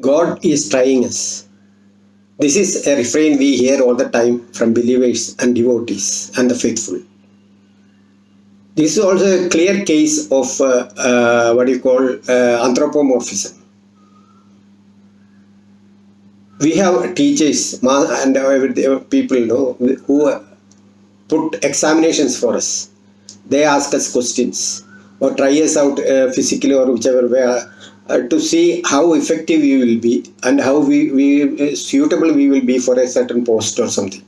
God is trying us. This is a refrain we hear all the time from believers and devotees and the faithful. This is also a clear case of uh, uh, what you call uh, anthropomorphism. We have teachers and people know who put examinations for us. They ask us questions or try us out physically or whichever way uh, to see how effective we will be and how we, we uh, suitable we will be for a certain post or something.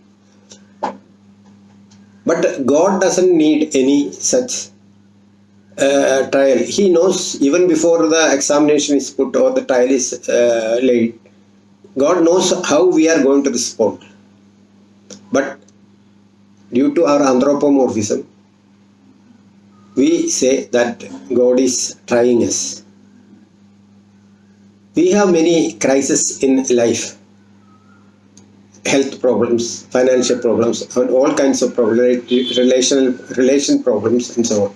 But God doesn't need any such uh, trial. He knows even before the examination is put or the trial is uh, laid. God knows how we are going to respond. But due to our anthropomorphism, we say that God is trying us. We have many crises in life health problems, financial problems, and all kinds of problems, relational relation problems, and so on.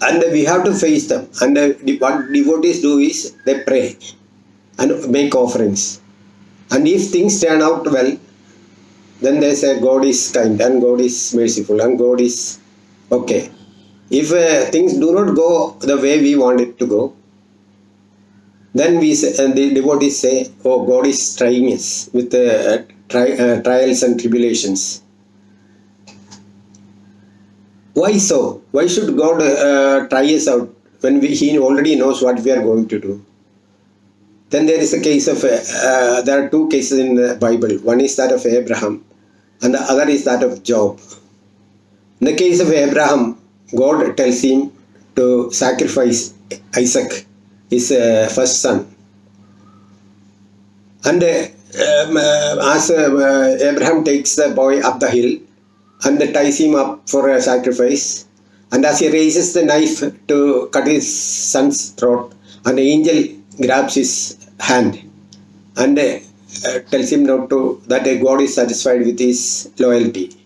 And we have to face them. And what devotees do is they pray and make offerings. And if things turn out well, then they say God is kind and God is merciful and God is okay. If uh, things do not go the way we want it to go, then we say, and the devotees say, oh, God is trying us with uh, tri uh, trials and tribulations. Why so? Why should God uh, try us out when we, He already knows what we are going to do? Then there is a case of, uh, uh, there are two cases in the Bible. One is that of Abraham and the other is that of Job. In the case of Abraham, God tells him to sacrifice Isaac his uh, first son. And uh, um, uh, as Abraham takes the boy up the hill and ties him up for a sacrifice, and as he raises the knife to cut his son's throat, an angel grabs his hand and uh, tells him not to that God is satisfied with his loyalty.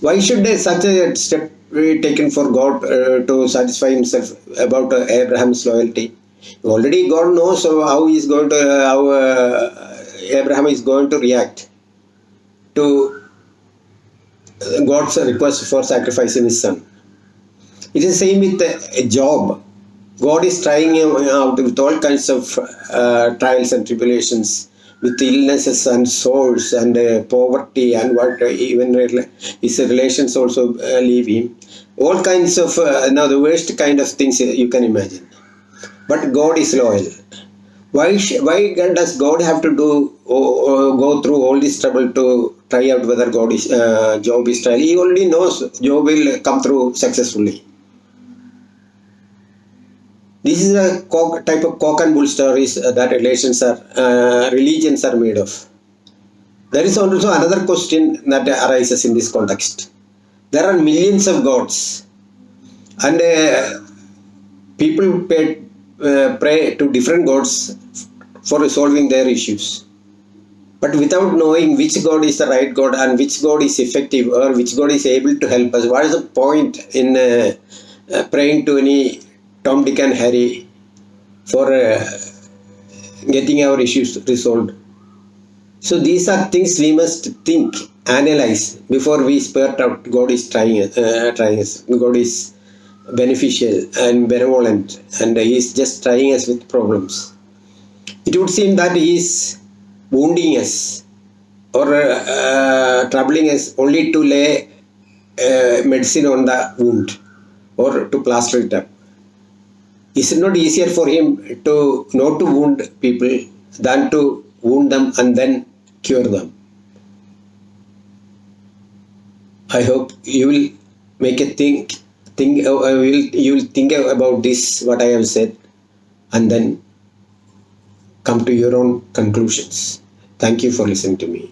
Why should such a step be taken for God uh, to satisfy himself about uh, Abraham's loyalty. Already God knows how he is going to, uh, how uh, Abraham is going to react to God's request for sacrificing his son. It is the same with a Job. God is trying him out with all kinds of uh, trials and tribulations with illnesses and sores and uh, poverty and what uh, even his relations also uh, leave him. All kinds of uh, now the worst kind of things you can imagine. But god is loyal. Why why does god have to do go through all this trouble to try out whether god is uh, job is trial? He already knows job will come through successfully this is a type of cock and bull stories uh, that relations are, uh, religions are made of. There is also another question that arises in this context. There are millions of gods and uh, people pay, uh, pray to different gods for resolving their issues. But without knowing which God is the right God and which God is effective or which God is able to help us, what is the point in uh, uh, praying to any Tom, Dick and Harry for uh, getting our issues resolved. So these are things we must think, analyze before we spurt out God is trying, uh, trying us. God is beneficial and benevolent and he is just trying us with problems. It would seem that he is wounding us or uh, troubling us only to lay uh, medicine on the wound or to plaster it up is it not easier for him to not to wound people than to wound them and then cure them? I hope you will make a think think uh, will you will think about this what I have said and then come to your own conclusions. Thank you for listening to me.